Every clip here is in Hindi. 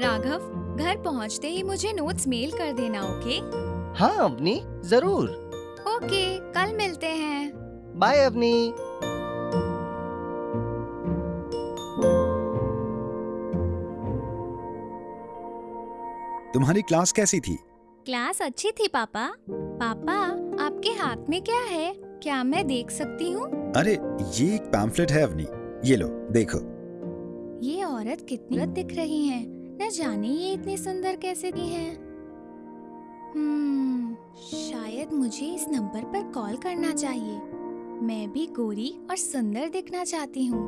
राघव घर पहुँचते ही मुझे नोट्स मेल कर देना ओके हाँ अवनी ज़रूर। ओके कल मिलते हैं। बाय अवनी तुम्हारी क्लास कैसी थी? क्लास अच्छी थी पापा। पापा आपके हाथ में क्या है? क्या मैं देख सकती हूँ? अरे ये एक पैम्फलेट है अवनी ये लो देखो। ये औरत कितनी दिख रही है। न जाने ये इतनी सुंदर कैसे दी है। हम्म, शायद मुझे इस नंबर पर कॉल करना चाहिए। मैं भी गोरी और सुंदर दिखना चाहती हूँ।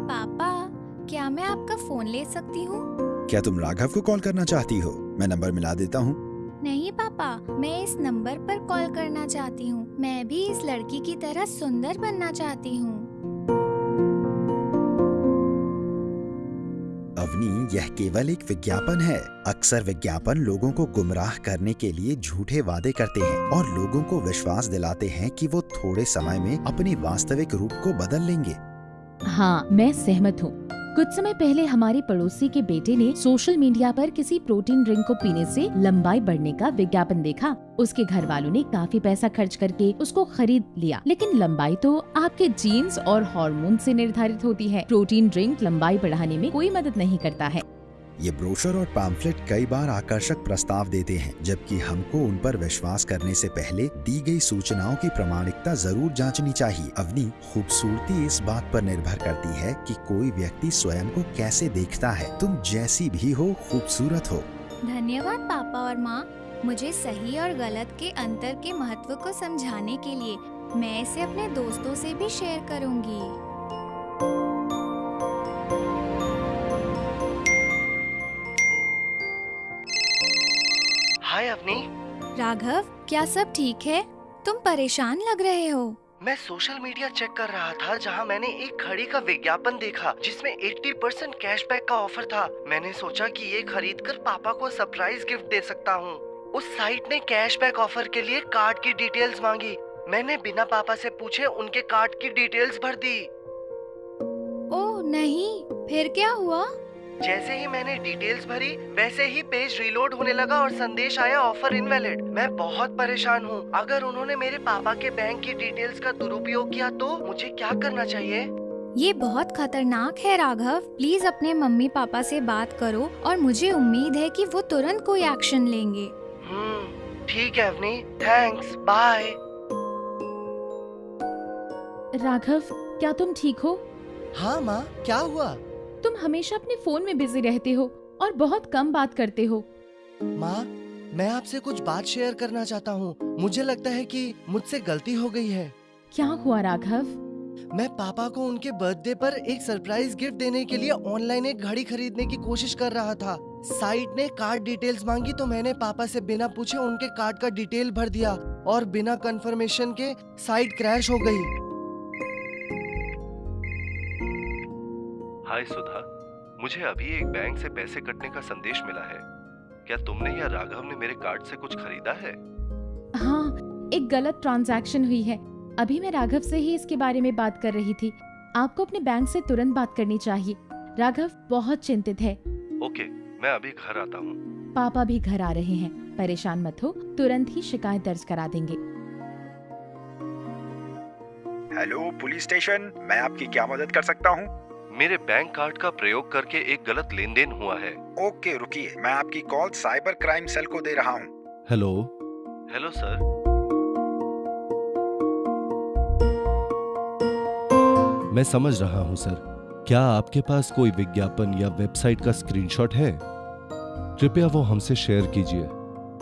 पापा क्या मैं आपका फ़ोन ले सकती हूँ? क्या तुम राघव को कॉल करना चाहती हो? मैं नंबर मिला देता हूँ। नहीं, पापा, मैं इस नंबर पर कॉल करना चाहती हूँ। मैं भी इस लड़की की तरह सुंदर बनना चाहती हूँ। अवनी, यह केवल एक विज्ञापन है। अक्सर विज्ञापन लोगों को गुमराह करने के लिए झूठे वादे करते हैं और लोगों को विश्वास दिलाते हैं कि वो थोड़े समय में अपने वास्तविक रूप को बदल लेंगे। हाँ मैं सहमत हूँ। कुछ समय पहले हमारे पड़ोसी के बेटे ने सोशल मीडिया पर किसी प्रोटीन ड्रिंक को पीने से लंबाई बढ़ने का विज्ञापन देखा। उसके घर वालों ने काफ़ी पैसा खर्च करके उसको खरीद लिया। लेकिन लंबाई तो आपके जीन्स और हार्मोन से निर्धारित होती है। प्रोटीन ड्रिंक लंबाई बढ़ाने में कोई मदद नहीं करता है। ये ब्रोशर और पैम्फलेट कई बार आकर्षक प्रस्ताव देते हैं, जबकि हमको उन पर विश्वास करने से पहले दी गई सूचनाओं की प्रामाणिकता ज़रूर जांचनी चाहिए। अवनी खूबसूरती इस बात पर निर्भर करती है कि कोई व्यक्ति स्वयं को कैसे देखता है। तुम जैसी भी हो, खूबसूरत हो। धन्यवाद, पापा और माँ। मुझे सही और गलत के अंतर के महत्व को समझाने के लिए मैं इसे अपने दोस्तों से भी शेयर करूँगी। हाय अवनी। राघव क्या सब ठीक है? तुम परेशान लग रहे हो। मैं सोशल मीडिया चेक कर रहा था जहाँ मैंने एक घड़ी का विज्ञापन देखा जिसमें 80 परसेंट कैशबैक का ऑफ़र था। मैंने सोचा कि ये खरीद कर पापा को सरप्राइज़ गिफ्ट दे सकता हूँ। उस साइट ने कैशबैक ऑफ़र के लिए कार्ड की डिटेल्स मांगी। मैंने बिना पापा से पूछे उनके कार्ड की डिटेल्स भर दी। ओ नहीं फिर क्या हुआ? जैसे ही मैंने डिटेल्स भरी वैसे ही पेज रीलोड होने लगा और संदेश आया ऑफ़र इनवैलिड मैं बहुत परेशान हूँ। अगर उन्होंने मेरे पापा के बैंक की डिटेल्स का दुरुपयोग किया तो मुझे क्या करना चाहिए? ये बहुत खतरनाक है राघव। प्लीज़ अपने मम्मी पापा से बात करो और मुझे उम्मीद है कि वो तुरंत कोई एक्शन लेंगे। हम्म ठीक है अवनी थैंक्स बाय राघव क्या तुम ठीक हो? हाँ माँ। क्या हुआ? तुम हमेशा अपने फ़ोन में बिज़ी रहते हो और बहुत कम बात करते हो। माँ मैं आपसे कुछ बात शेयर करना चाहता हूँ। मुझे लगता है कि मुझसे गलती हो गई है। क्या हुआ राघव? मैं पापा को उनके बर्थडे पर एक सरप्राइज़ गिफ्ट देने के लिए ऑनलाइन एक घड़ी खरीदने की कोशिश कर रहा था। साइट ने कार्ड डिटेल्स मांगी तो मैंने पापा से बिना पूछे उनके कार्ड का डिटेल भर दिया और बिना कंफर्मेशन के साइट क्रैश हो गई। हाय सुधा मुझे अभी एक बैंक से पैसे कटने का संदेश मिला है। क्या तुमने या राघव ने मेरे कार्ड से कुछ खरीदा है? हाँ एक गलत ट्रांजैक्शन हुई है। अभी मैं राघव से ही इसके बारे में बात कर रही थी। आपको अपने बैंक से तुरंत बात करनी चाहिए। राघव बहुत चिंतित है। ओके मैं अभी घर आता हूँ। पापा भी घर आ रहे हैं। परेशान मत हो तुरंत ही शिकायत दर्ज करा देंगे। हेलो पुलिस स्टेशन मैं आपकी क्या मदद कर सकता हूँ? मेरे बैंक कार्ड का प्रयोग करके एक गलत लेन देन हुआ है। ओके रुकिए। मैं आपकी कॉल साइबर क्राइम सेल को दे रहा हूँ। हेलो हेलो सर मैं समझ रहा हूँ सर क्या आपके पास कोई विज्ञापन या वेबसाइट का स्क्रीनशॉट है? कृपया वो हमसे शेयर कीजिए।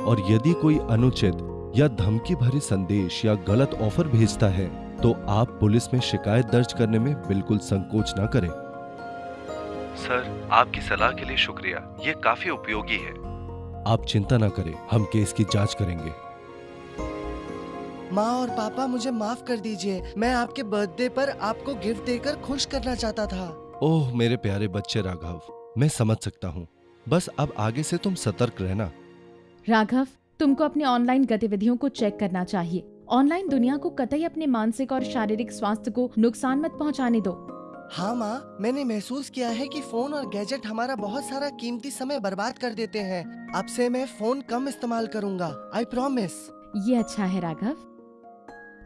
और यदि कोई अनुचित या धमकी भरे संदेश या गलत ऑफ़र भेजता है तो आप पुलिस में शिकायत दर्ज करने में बिल्कुल संकोच ना करें। सर आपकी सलाह के लिए शुक्रिया। ये काफ़ी उपयोगी है। आप चिंता ना करें हम केस की जाँच करेंगे। माँ और पापा मुझे माफ़ कर दीजिए। मैं आपके बर्थडे पर आपको गिफ्ट देकर खुश करना चाहता था। ओह मेरे प्यारे बच्चे राघव मैं समझ सकता हूँ। बस अब आगे से तुम सतर्क रहना। राघव तुमको अपनी ऑनलाइन गतिविधियों को चेक करना चाहिए। ऑनलाइन दुनिया को कतई अपने मानसिक और शारीरिक स्वास्थ्य को नुकसान मत पहुँचाने दो। हाँ माँ मैंने महसूस किया है कि फ़ोन और गैजेट हमारा बहुत सारा कीमती समय बर्बाद कर देते हैं। अब से मैं फ़ोन कम इस्तेमाल करूँगा आई प्रोमिस ये अच्छा है राघव।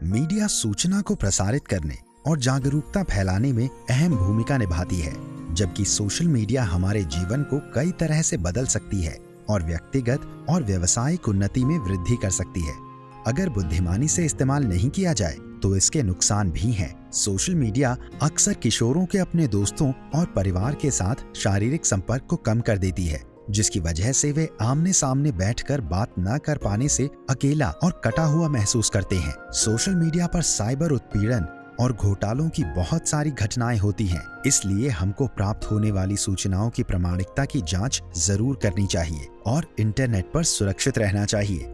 मीडिया सूचना को प्रसारित करने और जागरूकता फैलाने में अहम भूमिका निभाती है जबकि सोशल मीडिया हमारे जीवन को कई तरह से बदल सकती है और व्यक्तिगत और व्यवसायिक उन्नति में वृद्धि कर सकती है। अगर बुद्धिमानी से इस्तेमाल नहीं किया जाए तो इसके नुकसान भी हैं। सोशल मीडिया अक्सर किशोरों के अपने दोस्तों और परिवार के साथ शारीरिक संपर्क को कम कर देती है, जिसकी वजह से वे आमने सामने बैठकर बात न कर पाने से अकेला और कटा हुआ महसूस करते हैं सोशल मीडिया पर साइबर उत्पीड़न और घोटालों की बहुत सारी घटनाएँ होती हैं, इसलिए हमको प्राप्त होने वाली सूचनाओं की प्रामाणिकता की जाँच ज़रूर करनी चाहिए और इंटरनेट पर सुरक्षित रहना चाहिए